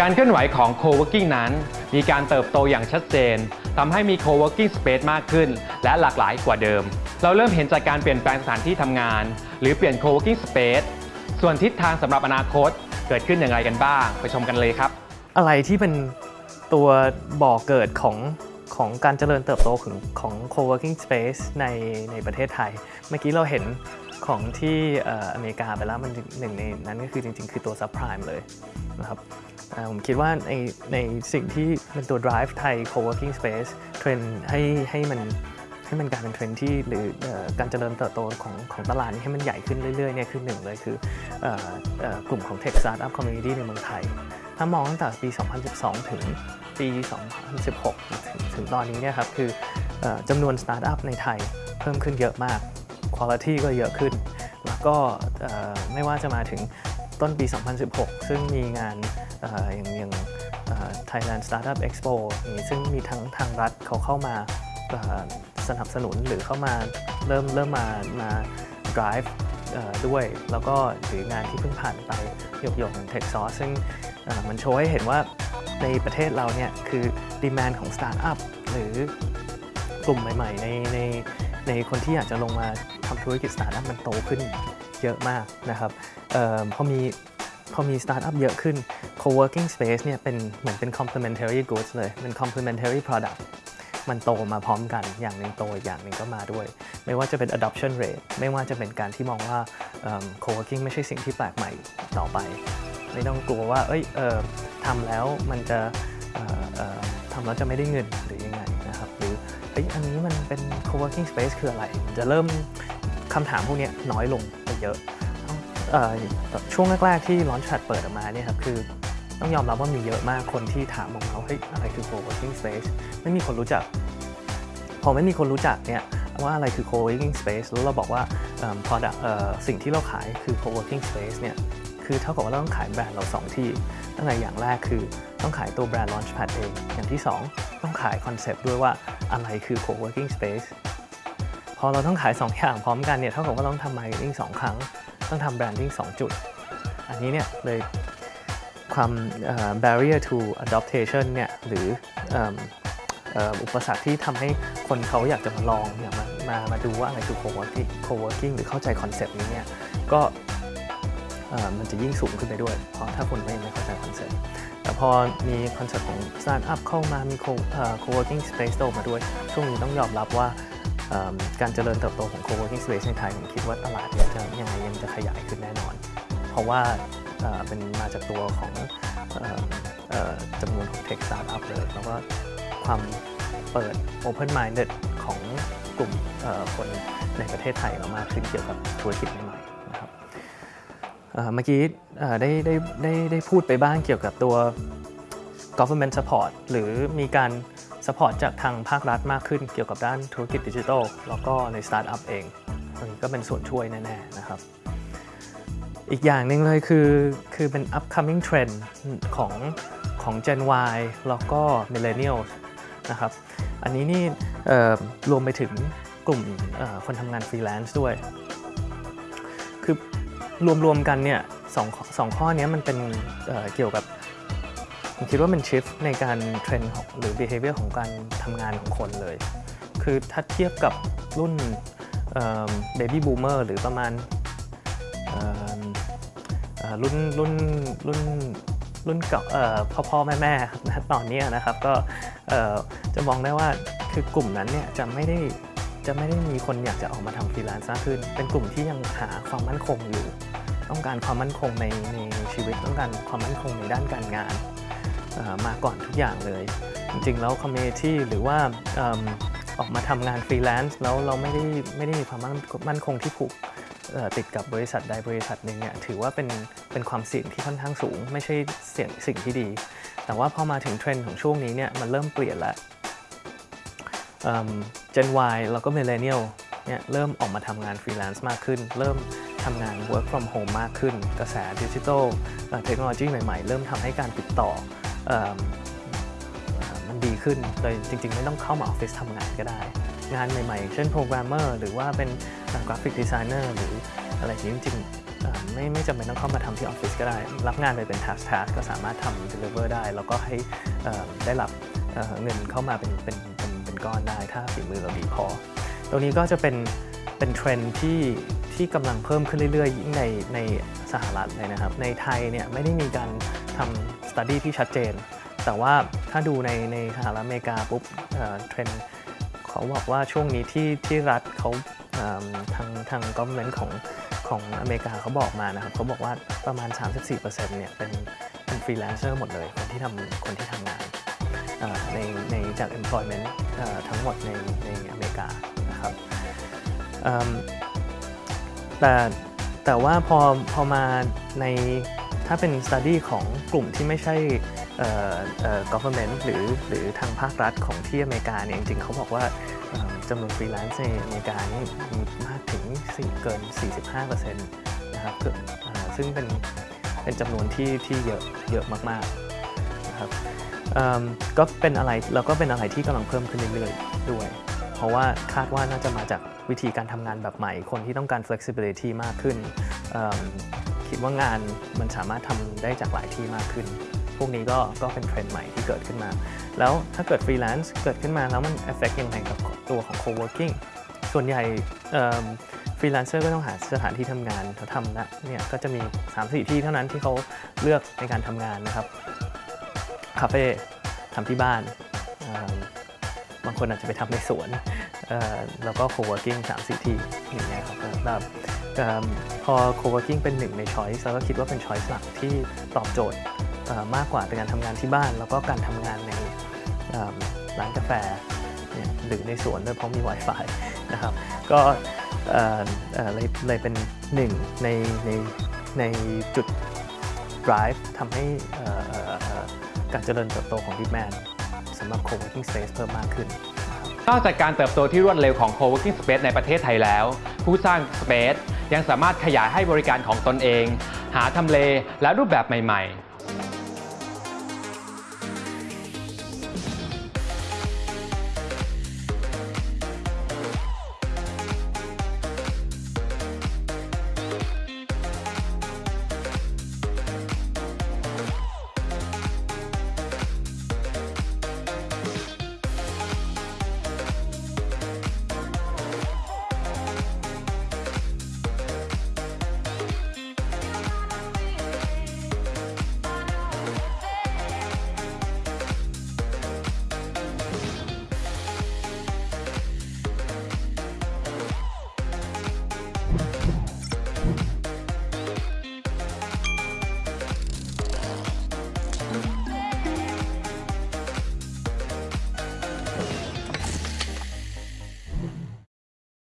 การเคลื่อนไหวของ co-working นั้น มีการเติบโตอย่างชัดเจนทำให้มี co-working space มากขึ้น และหลากหลายกว่าเดิม เราเริ่มเห็นจากการเปลี่ยนแปลงสถานที่ทำงาน หรือเปลี่ยน co-working space ส่วนทิศทางสำหรับอนาคตเกิดขึ้นอย่างไรกันบ้าง ไปชมกันเลยครับ อะไรที่เป็นตัวบ่อเกิดของของการเจริญเติบโตของของ co-working space ในในประเทศไทย เมื่อกี้เราเห็นของที่อเมริกาไปแล้วมันหนึ่งในนั้นก็คือจริง ๆ คือตัว subprime เลยนะครับ ผมคิดว่าในในสิ่งที่เป็นตัว drive ให้ co-working space trend ให้ให้มันให้มันกลายเป็นเทรนที่หรือการเจริญเติบโตของของตลาดนี้ให้มันใหญ่ขึ้นเรื่อยๆเนี่ยคือหนึ่งเลยคือกลุ่มของ tech startup community ในเมืองไทย ถ้ามองตั้งแต่ปี 2012 ถึงปี 2016 ถึงถึงตอนนี้เนี่ยครับคือจำนวนสตาร์ทอัพในไทยเพิ่มขึ้นเยอะมากคุณภาพก็เยอะขึ้น แล้วก็ไม่ว่าจะมาถึงต้นปี 2016 ซึ่งมีงาน อย่างอย่าง Thailand Startup Expo อย่างนี้ซึ่งมีทั้งทางรัฐเขาเข้ามาสนับสนุนหรือเข้ามาเริ่มเริ่มมามา drive ด้วย แล้วก็หรืองานที่เพิ่งผ่านไปหยกๆอย่าง Tech s o u r c ซึ่งมันโชว์ให้เห็นว่าในประเทศเราเนี่ยคือdemand ของสตาร์ทอัพหรือกลุ่มใหม่ๆ ในในในคนที่อยากจะลงมาทำธุรกิจสตาร์ทอัพมันโตขึ้นเยอะมากนะครับออพอมีพอมีสตาร์ทอัพเยอะขึ้น co-working space เนี่ยเป็นเหมือนเป็น complementary goods เลยเป็น complementary product มันโตมาพร้อมกันอย่างหนึ่งโตอีกอย่างหนึ่งก็มาด้วย ไม่ว่าจะเป็น adoption rate ไม่ว่าจะเป็นการที่มองว่าเอิ่ม co-working ไม่ใช่สิ่งที่แปลกใหม่ต่อไป ไม่ต้องกลัวว่า เอ้ยเออทำแล้วมันจะทำแล้วจะไม่ได้เงินหรือยังไงนะครับ หรือเอ้ยอันนี้มันเป็น co-working space คืออะไร จะเริ่มคำถามพวกนี้น้อยลงไปเยอะออช่วงแรก ๆ ที่ Launchpad เปิดออกมาเนี่ยครับคือ ต้องยอมรับว่ามีเยอะมากคนที่ถามออกมาว่าเฮ้ยอะไรคือ co-working space ไม่มีคนรู้จัก พอไม่มีคนรู้จักเนี่ยว่าอะไรคือ co-working space แล้วเราบอกว่า product สิ่งที่เราขายคือ co-working space เนี่ยคือเท่ากับว่าเราต้องขายแบรนด์เรา 2 ที่ ตั้งแต่อย่างแรกคือต้องขายตัวแบรนด์ Launchpad เอง อย่างที่ 2 ต้องขายคอนเซปต์ด้วยว่าอะไรคือ co-working space พอเราต้องขาย 2 อย่างพร้อมกันเนี่ยเท่ากับว่าต้องทำ marketing 2 ครั้ง ต้องทำ branding 2 จุด อันนี้เนี่ยเลย ความ barrier to adaptation เนี่ยหรืออุปสรรคที่ทำให้คนเขาอยากจะมาลองอยากมามามาดูว่าอะไรคือ co-working co-working หรือเข้าใจ concept นี้เนี่ยก็มันจะยิ่งสูงขึ้นไปด้วย เพราะถ้าคนไม่ไม่เข้าใจ concept แต่พอมี concept ของ startup เข้ามามี co-working space โตมาด้วย ช่วงนี้ต้องยอมรับว่าการเจริญเติบโตของ co-working space ในไทยผมคิดว่าตลาดเนี่ยจะยังไงยังจะขยายขึ้นแน่นอน เพราะว่า เป็นมาจากตัวของออจำนวนของ tech startup เลยแล้วก็ความเปิด open minded ของกลุ่มคนในประเทศไทยเรามากขึ้นเกี่ยวกับธุรกิจใหม่ๆนะครับเมื่อกี้ได้ได้ได้ได้พูดไปบ้างเกี่ยวกับตัว government support หรือมีการ support จากทางภาครัฐมากขึ้นเกี่ยวกับด้านธุรกิจดิจิทัลแล้วก็ใน startup เองตรงนี้ก็เป็นส่วนช่วยแน่ ๆ นะครับ อีกอย่างหนึ่งเลยคือคือเป็น upcoming trend ของของ Gen Y แล้วก็ Millennials นะครับอันนี้นี่รวมไปถึงกลุ่มคนทำงานฟรีแลนซ์ด้วย คือรวมๆกันเนี่ยสองสองข้อเนี้ยมันเป็นเเกี่ยวกับ ผมคิดว่ามันชิฟในการเทรนด์ของหรือ behavior ของการทำงานของคนเลย คือถ้าเทียบกับรุ่นเบบี้บูมเมอร์หรือประมาณ รุ่นรุ่นรุ่นรุ่นเก่าพ่อพ่อแม่แม่ๆณตอนนี้นะครับก็จะมองได้ว่าคือกลุ่มนั้นเนี่ยจะไม่ได้จะไม่ได้มีคนอยากจะออกมาทำฟรีแลนซ์มากขึ้น เป็นกลุ่มที่ยังหาความมั่นคงอยู่ ต้องการความมั่นคงในในชีวิตต้องการความมั่นคงในด้านการงานมาก่อนทุกอย่างเลย จริงๆแล้ว community หรือว่าออกมาทำงานฟรีแลนซ์แล้วเราไม่ได้ไม่ได้มีความมั่นคงที่ผูกติดกับบริษัทใดบริษัทหนึ่งเนี่ยถือว่าเป็น เป็นความเสี่ยงที่ค่อนข้างสูง ไม่ใช่เสี่ยงสิ่งที่ดี แต่ว่าพอมาถึงเทรนด์ของช่วงนี้เนี่ยมันเริ่มเปลี่ยนแล้วเอิ่ม Gen Y แล้วก็ Millennial เนี่ยเริ่มออกมาทำงานฟรีแลนซ์มากขึ้น เริ่มทำงาน work from home มากขึ้น กระแสดิจิทัลเทคโนโลยีใหม่ๆ เริ่มทำให้การติดต่ออมันดีขึ้นโดยจริงๆ ไม่ต้องเข้ามาออฟฟิศทำงานก็ได้ งานใหม่ๆ เช่นโปรแกรมเมอร์หรือว่าเป็นกราฟิกดีไซเนอร์หรืออะไรอย่างนี้จริง ไม่ไม่จำเป็นต้องเข้ามาทำที่ออฟฟิศก็ได้ รับงานไปเป็น task task ก็สามารถทำ deliver ได้ แล้วก็ให้ได้รับเงินเข้ามาเป็นเป็นเป็นเป็นก้อนได้ ถ้าฝีมือเราดีพอ ตรงนี้ก็จะเป็นเป็นเทรนด์ที่ที่กำลังเพิ่มขึ้นเรื่อยๆยิ่งในในสหรัฐเลยนะครับ ในไทยเนี่ยไม่ได้มีการทำ study ที่ชัดเจน แต่ว่าถ้าดูในในสหรัฐอเมริกาปุ๊บเทรนเขาบอกว่าช่วงนี้ที่ที่รัฐเขาทางทางก o v e r n m e n t ของ ของอเมริกาเขาบอกมานะครับเขาบอกว่าประมาณ 34%เนี่ยเป็นเป็นฟรีแลนเซอร์หมดเลย คนที่ทำคนที่ทำงานในในจาก employment เอ่อทั้งหมดในในอเมริกานะครับแต่แต่ว่าพอพอมาในถ้าเป็น study ของกลุ่มที่ไม่ใช่ government หรือหรือทางภาครัฐของที่อเมริกาเนี่ยจริงๆเขาบอกว่าจำนวนฟรีแลนซ์ในอเมริกานี่มีมากถึง4เกิน 45%นะครับคือเอ่อซึ่งเป็นเป็นจำนวนที่ที่เยอะเยอะมากๆนะครับก็เป็นอะไรแล้วก็เป็นอะไรที่กำลังเพิ่มขึ้นเรื่อยๆด้วย เพราะว่าคาดว่าน่าจะมาจากวิธีการทำงานแบบใหม่ คนที่ต้องการ flexibility มากขึ้น คิดว่างานมันสามารถทำได้จากหลายที่มากขึ้น พวกนี้ก็ก็เป็นเทรนด์ใหม่ที่เกิดขึ้นมา แล้วถ้าเกิดฟรีแลนซ์เกิดขึ้นมาแล้วมัน affect ยังไงกับตัวของ co-working ส่วนใหญ่ฟรีแลนเซอร์ก็ต้องหาสถานที่ทำงานเขาทำนะเนี่ยก็จะมี 3-4 ที่เท่านั้นที่เขาเลือกในการทำงานนะครับคาเฟ่ทำที่บ้านบางคนอาจจะไปทำในสวนแล้วก็ co-working 3 4 ที่อย่างเงี้ยครับแบบเอิ่มพอ co-working เป็นหนึ่งใน choice แล้วก็คิดว่าเป็น choice หลักที่ตอบโจทย์ มากกว่าการทำงานที่บ้าน แล้วก็การทำงานในร้านกาแฟหรือในสวนด้วยเพราะมี Wi-Fi นะครับ ก็เลยเลยเป็นหนึ่งในในในจุด drive ทำให้การเจริญเติบโตของ Demand สำหรับ co-working space เพิ่มมากขึ้น นอกจากการเติบโตที่รวดเร็วของ co-working space ในประเทศไทยแล้ว ผู้สร้าง space ยังสามารถขยายให้บริการของตนเอง หาทำเลและรูปแบบใหม่ ๆ